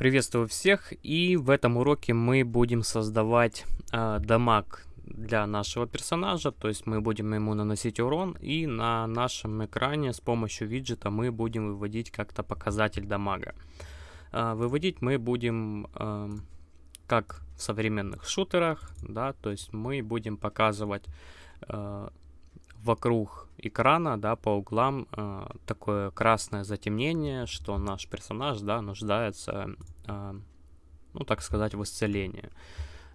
Приветствую всех, и в этом уроке мы будем создавать э, дамаг для нашего персонажа, то есть мы будем ему наносить урон, и на нашем экране с помощью виджета мы будем выводить как-то показатель дамага. Э, выводить мы будем э, как в современных шутерах, да, то есть мы будем показывать вокруг экрана, да, по углам э, такое красное затемнение, что наш персонаж, да, нуждается, э, ну, так сказать, в исцелении.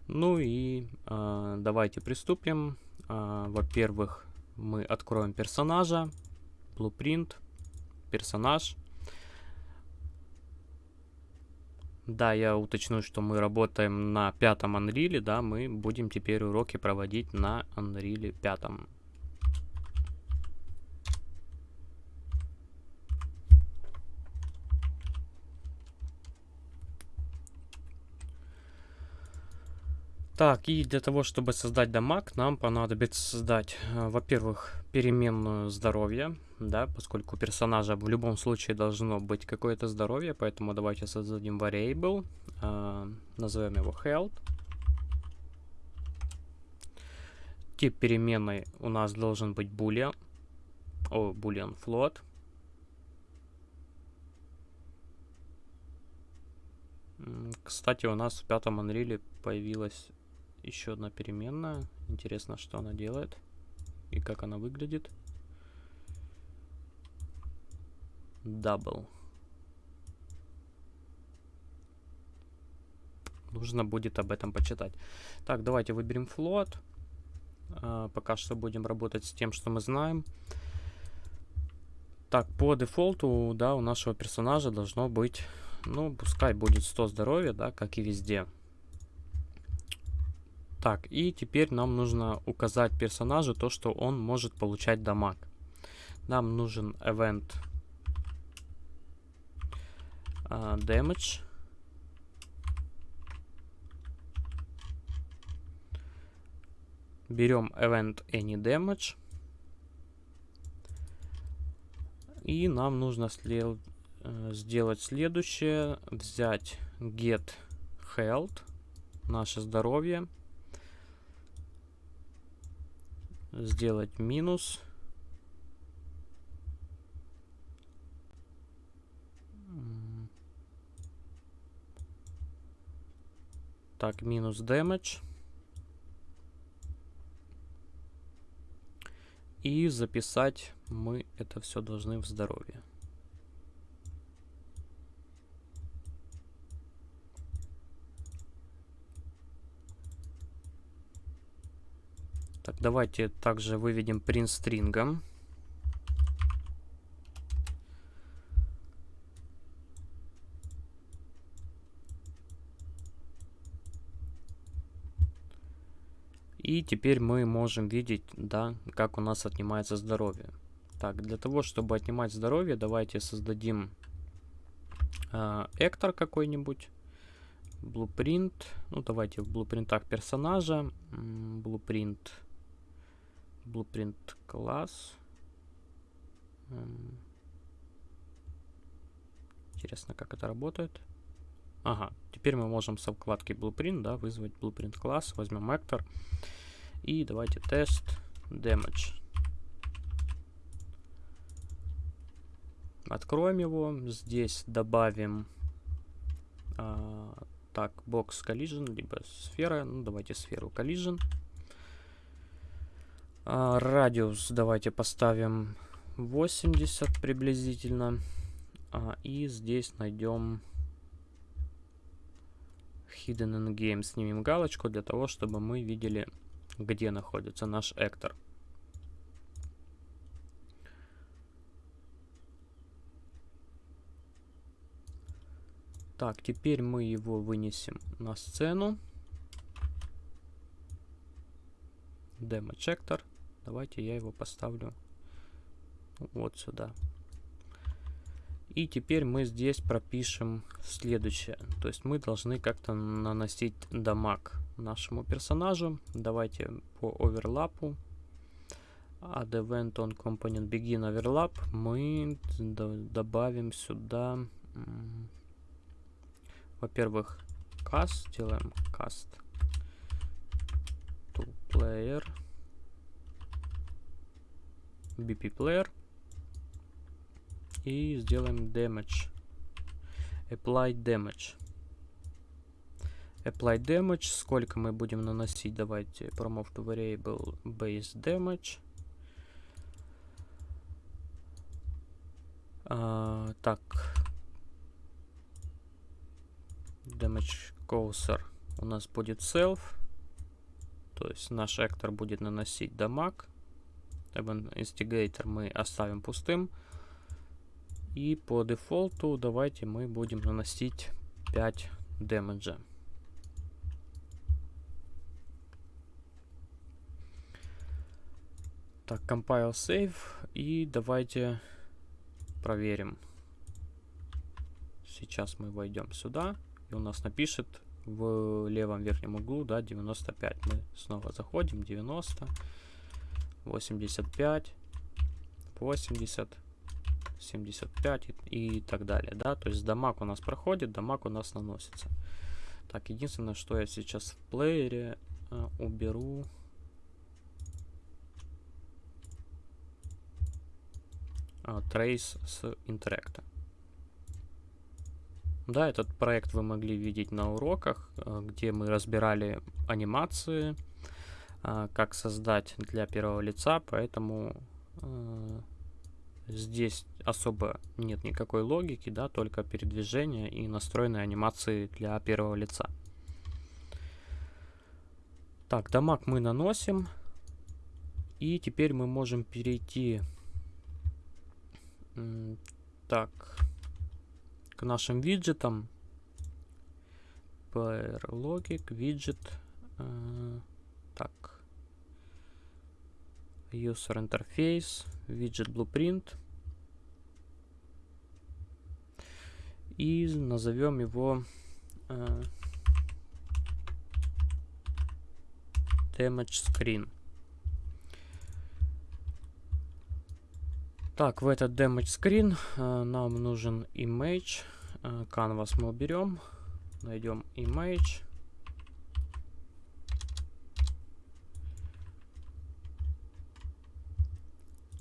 Ну и э, давайте приступим. Э, Во-первых, мы откроем персонажа, blueprint, персонаж. Да, я уточню, что мы работаем на пятом Unreal, да, мы будем теперь уроки проводить на Unreal пятом. Так, и для того, чтобы создать дамаг, нам понадобится создать, э, во-первых, переменную здоровье, да, поскольку у персонажа в любом случае должно быть какое-то здоровье, поэтому давайте создадим variable, э, назовем его health. Тип переменной у нас должен быть boolean, о, boolean float. Кстати, у нас в пятом Unreal появилась еще одна переменная. Интересно, что она делает и как она выглядит. Double. Нужно будет об этом почитать. Так, давайте выберем float. А, пока что будем работать с тем, что мы знаем. Так, по дефолту, да, у нашего персонажа должно быть, ну, пускай будет 100 здоровья, да, как и везде. Так, и теперь нам нужно указать персонажу то, что он может получать дамаг. Нам нужен event uh, damage. Берем event any damage. И нам нужно след э, сделать следующее. Взять get health, наше здоровье. Сделать минус. Так, минус damage. И записать мы это все должны в здоровье. Так, давайте также выведем print стрингом. И теперь мы можем видеть, да, как у нас отнимается здоровье. Так, для того, чтобы отнимать здоровье, давайте создадим э, эктор какой-нибудь. Blueprint. Ну, давайте в блупринтах персонажа. Blueprint Blueprint класс. Интересно, как это работает. Ага, теперь мы можем со вкладки Blueprint да, вызвать Blueprint класс. Возьмем actor. И давайте тест damage. Откроем его. Здесь добавим а, так, box collision, либо сфера. Ну, давайте сферу collision. А, радиус давайте поставим 80 приблизительно. А, и здесь найдем Hidden in Game. Снимем галочку для того, чтобы мы видели, где находится наш эктор. Так, теперь мы его вынесем на сцену. Демо-чектор. Давайте я его поставлю вот сюда. И теперь мы здесь пропишем следующее. То есть мы должны как-то наносить дамаг нашему персонажу. Давайте по оверлапу. Add event on component begin overlap. Мы добавим сюда во-первых, cast, делаем cast to player, BP player. И сделаем damage, apply damage. Apply damage, сколько мы будем наносить, давайте promote variable base damage. А, так, damage causer у нас будет self, то есть наш актор будет наносить дамаг. Event Instigator мы оставим пустым. И по дефолту давайте мы будем наносить 5 демеджа. Так, compile save. И давайте проверим. Сейчас мы войдем сюда. И у нас напишет в левом верхнем углу, да, 95. Мы снова заходим, 90, 85, 80, 75 и, и так далее, да. То есть дамаг у нас проходит, дамаг у нас наносится. Так, единственное, что я сейчас в плеере э, уберу Trace с Interact. Да, этот проект вы могли видеть на уроках, э, где мы разбирали анимации, как создать для первого лица, поэтому э, здесь особо нет никакой логики, да, только передвижение и настроенные анимации для первого лица. Так, дамаг мы наносим. И теперь мы можем перейти так. К нашим виджетам. Player Logic, виджет. Э, так. User Interface, виджет Blueprint. И назовем его э, Damage Screen. Так, в этот damage screen э, нам нужен image. Э, canvas мы уберем. Найдем image.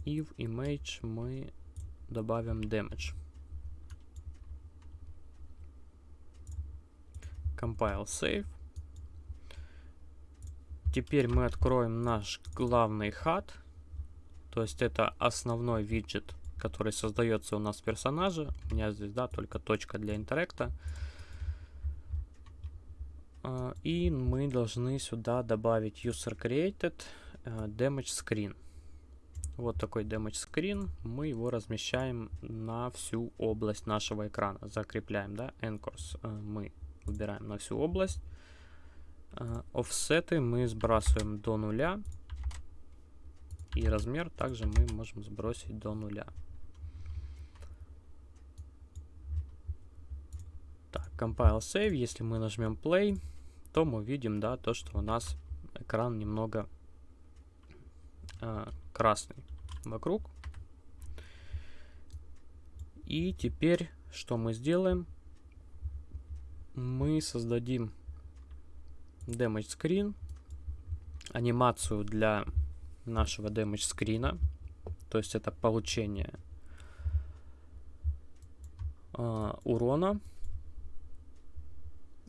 И в image мы добавим damage. Compile save. Теперь мы откроем наш главный HUD. То есть это основной виджет, который создается у нас в персонаже. У меня здесь, да, только точка для интеракта. А, и мы должны сюда добавить user created э, damage screen. Вот такой damage screen. Мы его размещаем на всю область нашего экрана. Закрепляем, да, anchors э, мы выбираем на всю область. Офсеты мы сбрасываем до нуля. И размер также мы можем сбросить до нуля. Так, compile save. Если мы нажмем play, то мы видим, да, то, что у нас экран немного э, красный вокруг. И теперь что мы сделаем? Мы создадим damage screen, анимацию для нашего damage скрина. То есть это получение э, урона.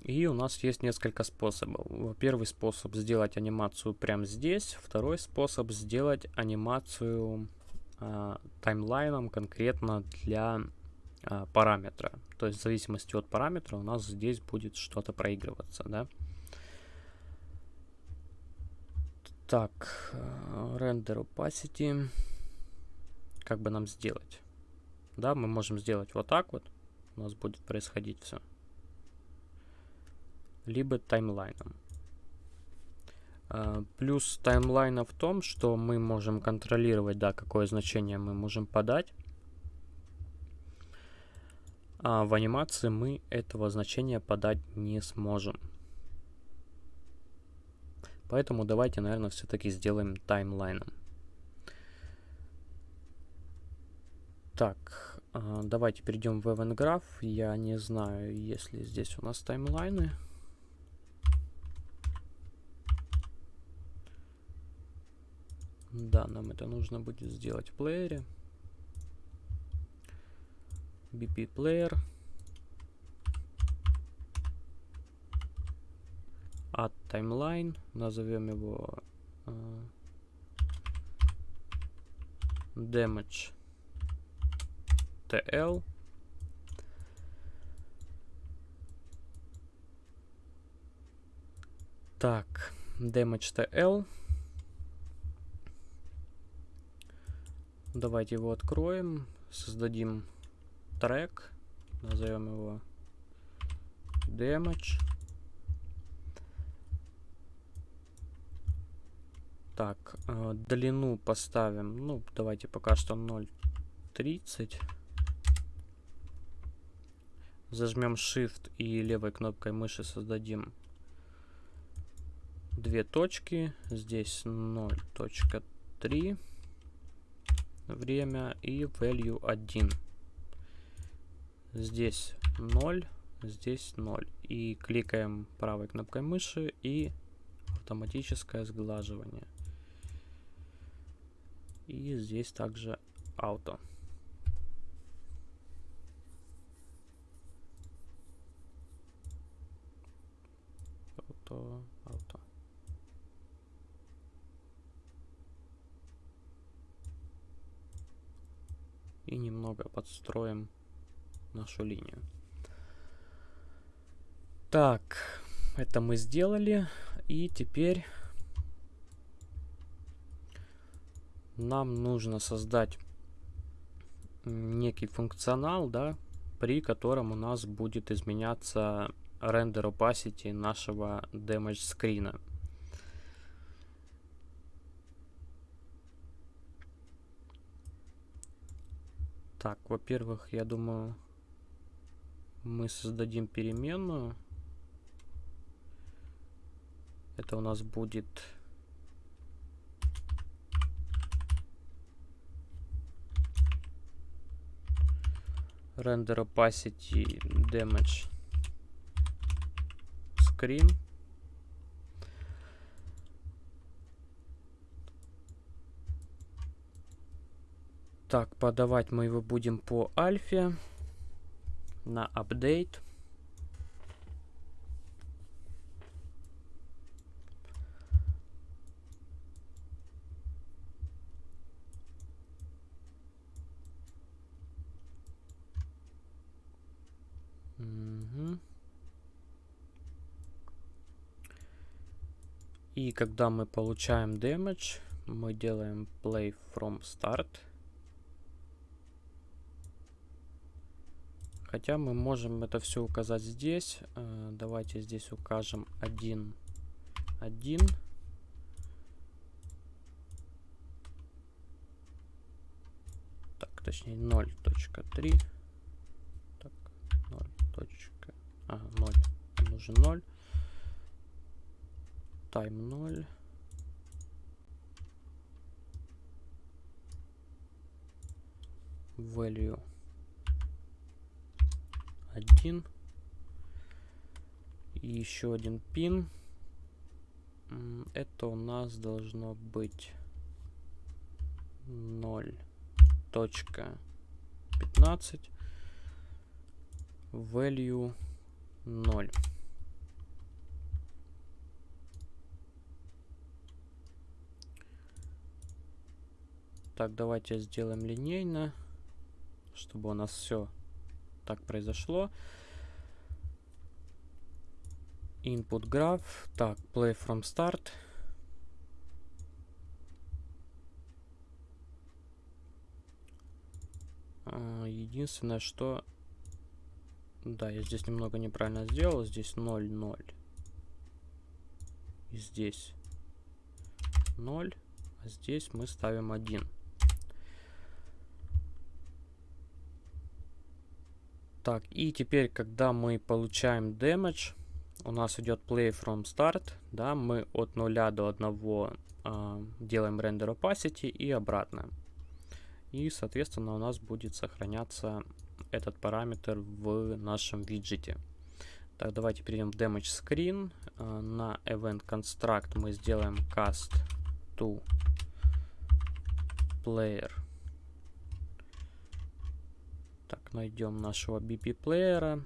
И у нас есть несколько способов. Первый способ сделать анимацию прямо здесь. Второй способ сделать анимацию э, таймлайном конкретно для э, параметра. То есть в зависимости от параметра у нас здесь будет что-то проигрываться. Да? Так, render opacity. Как бы нам сделать? Да, мы можем сделать вот так вот. У нас будет происходить все. Либо таймлайном. Uh, плюс таймлайна в том, что мы можем контролировать, да, какое значение мы можем подать. А в анимации мы этого значения подать не сможем. Поэтому давайте, наверное, все-таки сделаем таймлайном. Так, А, давайте перейдем в Event Graph. Я не знаю, есть ли здесь у нас таймлайны. Да, нам это нужно будет сделать в плеере. BP Player. Add Timeline. Назовем его uh, Damage TL. Так, Damage TL. Давайте его откроем, создадим трек, назовем его damage. Так, э, длину поставим, ну, давайте пока что 0.30. Зажмем Shift и левой кнопкой мыши создадим две точки. Здесь 0.3 время и value 1. Здесь 0, здесь 0. И кликаем правой кнопкой мыши и автоматическое сглаживание. И здесь также auto auto. и немного подстроим нашу линию. Так, это мы сделали. И теперь нам нужно создать некий функционал, да, при котором у нас будет изменяться рендер opacity нашего damage скрина. Так, во-первых, я думаю, мы создадим переменную. Это у нас будет render opacity damage screen. Так, подавать мы его будем по альфе на апдейт. И когда мы получаем damage, мы делаем play from start. Хотя мы можем это все указать здесь. Э, давайте здесь укажем 1, 1. Так, точнее 0.3. Так, 0. Ага, 0. Нужен 0. Time 0. Value 1. И еще один пин. Это у нас должно быть 0.15 value 0. Так, давайте сделаем линейно, чтобы у нас все так произошло. Input graph. Так, play from start. А, единственное, что... Да, я здесь немного неправильно сделал. Здесь 0, 0. И здесь 0. А здесь мы ставим 1. Так, и теперь, когда мы получаем damage, у нас идет play from start, да, мы от 0 до 1 э, делаем render opacity и обратно. И, соответственно, у нас будет сохраняться этот параметр в нашем виджете. Так, давайте перейдем в damage screen. А, на event construct мы сделаем cast to player. Так, найдем нашего BP плеера.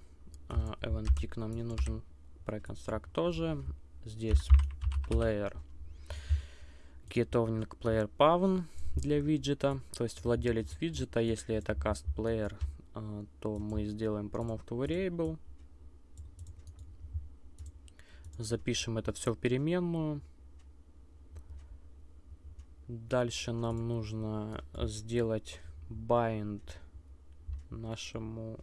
Uh, event tick нам не нужен. Pre-construct тоже. Здесь player get owning player pawn для виджета. То есть владелец виджета, если это cast player, uh, то мы сделаем promote to variable. Запишем это все в переменную. Дальше нам нужно сделать bind нашему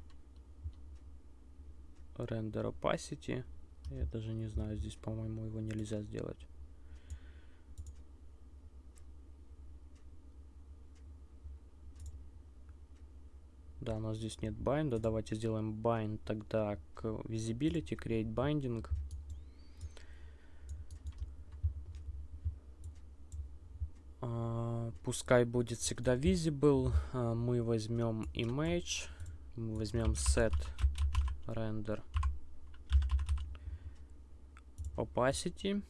render opacity. Я даже не знаю, здесь, по-моему, его нельзя сделать. Да, у нас здесь нет bind. Давайте сделаем bind тогда к visibility, create binding. Пускай будет всегда visible. А, мы возьмем image, мы возьмем set render opacity.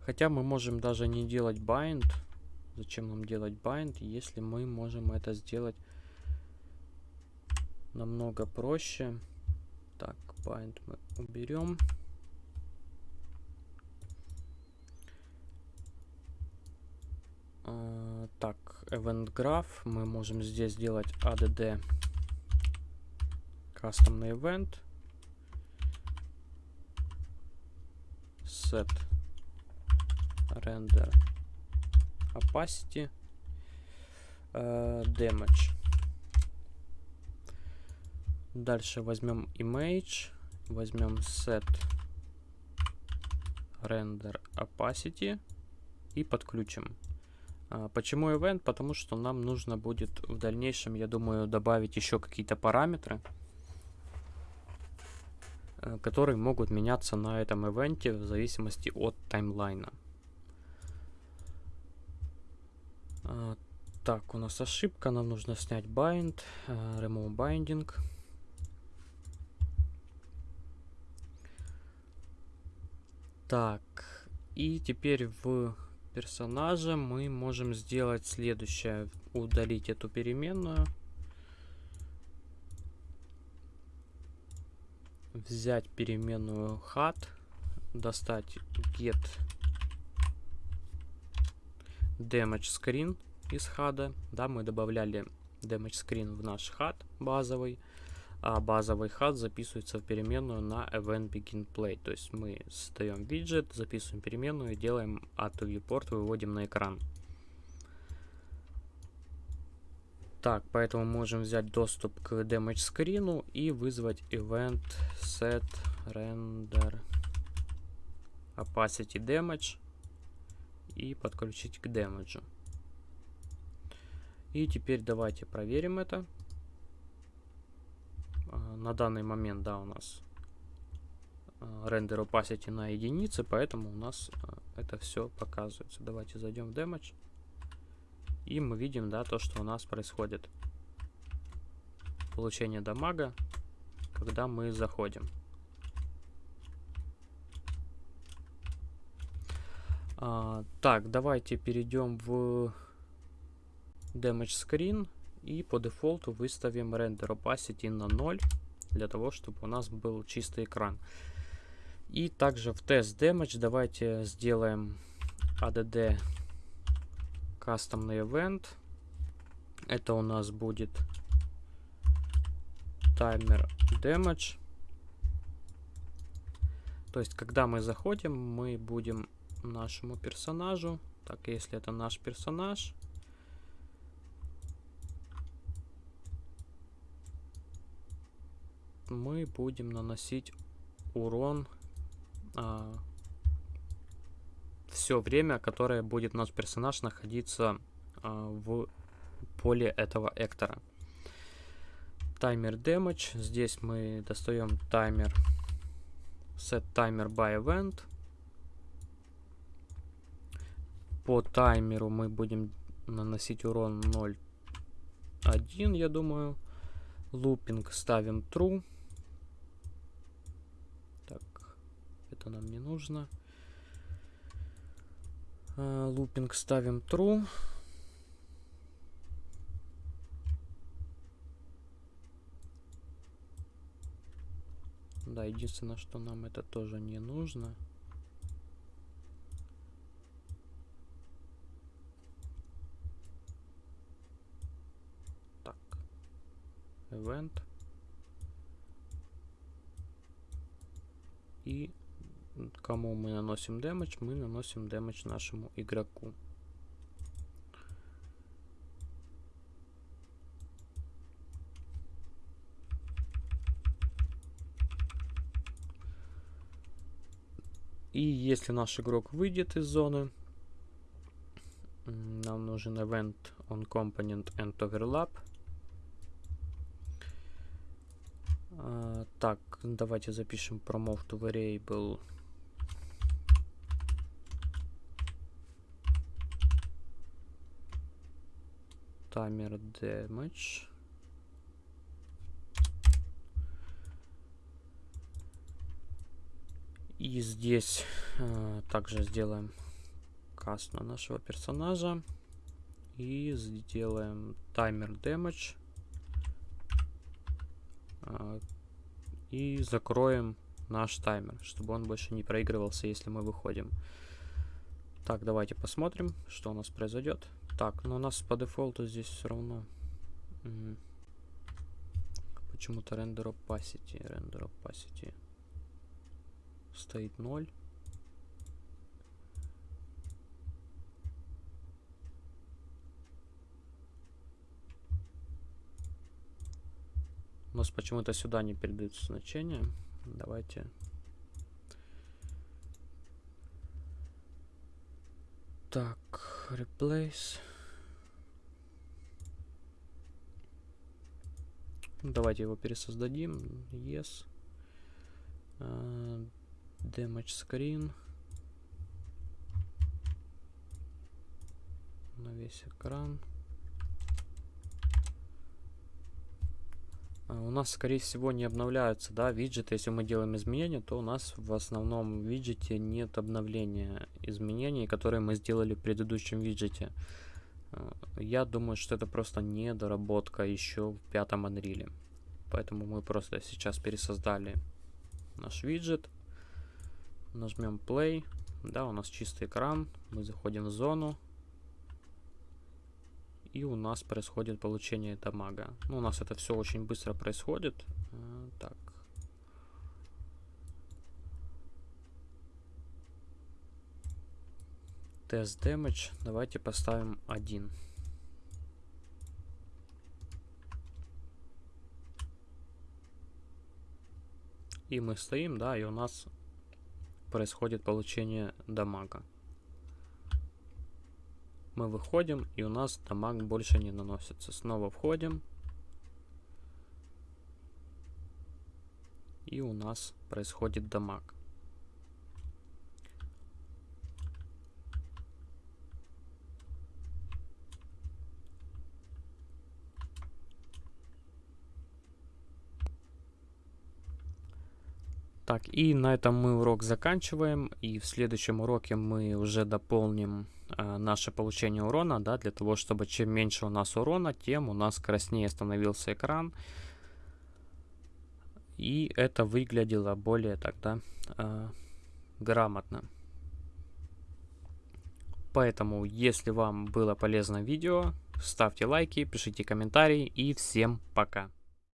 Хотя мы можем даже не делать bind. Зачем нам делать bind, если мы можем это сделать намного проще. Bind мы уберем. Uh, так, event graph мы можем здесь сделать add custom event set render opacity uh, damage дальше возьмем image возьмем set render opacity и подключим. А, почему event? Потому что нам нужно будет в дальнейшем, я думаю, добавить еще какие-то параметры, э, которые могут меняться на этом ивенте в зависимости от таймлайна. А, так, у нас ошибка, нам нужно снять bind, remove binding. Так, и теперь в персонаже мы можем сделать следующее. Удалить эту переменную. Взять переменную hat, достать get damage screen из хада. Да, мы добавляли damage screen в наш хад базовый а базовый хат записывается в переменную на event begin play. То есть мы создаем виджет, записываем переменную, делаем add to viewport, выводим на экран. Так, поэтому можем взять доступ к damage скрину и вызвать event set render opacity damage и подключить к damage. И теперь давайте проверим это. А, на данный момент, да, у нас рендер opacity на единице, поэтому у нас а, это все показывается. Давайте зайдем в damage. И мы видим, да, то, что у нас происходит. Получение дамага, когда мы заходим. А, так, давайте перейдем в damage screen. И по дефолту выставим render opacity на 0, для того, чтобы у нас был чистый экран. И также в test damage давайте сделаем add кастомный event. Это у нас будет таймер damage. То есть, когда мы заходим, мы будем нашему персонажу, так, если это наш персонаж, мы будем наносить урон а, все время, которое будет наш персонаж находиться а, в поле этого эктора. Таймер damage. Здесь мы достаем таймер set timer by event. По таймеру мы будем наносить урон 0.1, я думаю. Лупинг ставим true. Так, это нам не нужно. Лупинг ставим true. Да, единственное, что нам это тоже не нужно. Так. Event. И кому мы наносим дэмэдж, мы наносим дэмэдж нашему игроку. И если наш игрок выйдет из зоны, нам нужен event on component and overlap. А, так, давайте запишем promote to variable timer damage. И здесь э, также сделаем каст на нашего персонажа. И сделаем таймер damage. Э, и закроем наш таймер, чтобы он больше не проигрывался, если мы выходим. Так, давайте посмотрим, что у нас произойдет. Так, но ну у нас по дефолту здесь все равно почему-то render opacity, render opacity стоит 0. У нас почему-то сюда не передаются значения. Давайте. Так, replace. Давайте его пересоздадим. Yes. Uh, damage screen на весь экран. У нас, скорее всего, не обновляются, да, виджеты. Если мы делаем изменения, то у нас в основном виджете нет обновления изменений, которые мы сделали в предыдущем виджете. А, я думаю, что это просто недоработка еще в пятом Unreal. Поэтому мы просто сейчас пересоздали наш виджет. Нажмем play. Да, у нас чистый экран. Мы заходим в зону. И у нас происходит получение дамага. Ну, у нас это все очень быстро происходит. А, так. Тест damage. Давайте поставим 1. И мы стоим, да, и у нас происходит получение дамага. Мы выходим, и у нас дамаг больше не наносится. Снова входим. И у нас происходит дамаг. Так, и на этом мы урок заканчиваем. И в следующем уроке мы уже дополним э, наше получение урона, да, для того, чтобы чем меньше у нас урона, тем у нас краснее становился экран. И это выглядело более тогда э, грамотно. Поэтому, если вам было полезно видео, ставьте лайки, пишите комментарии и всем пока.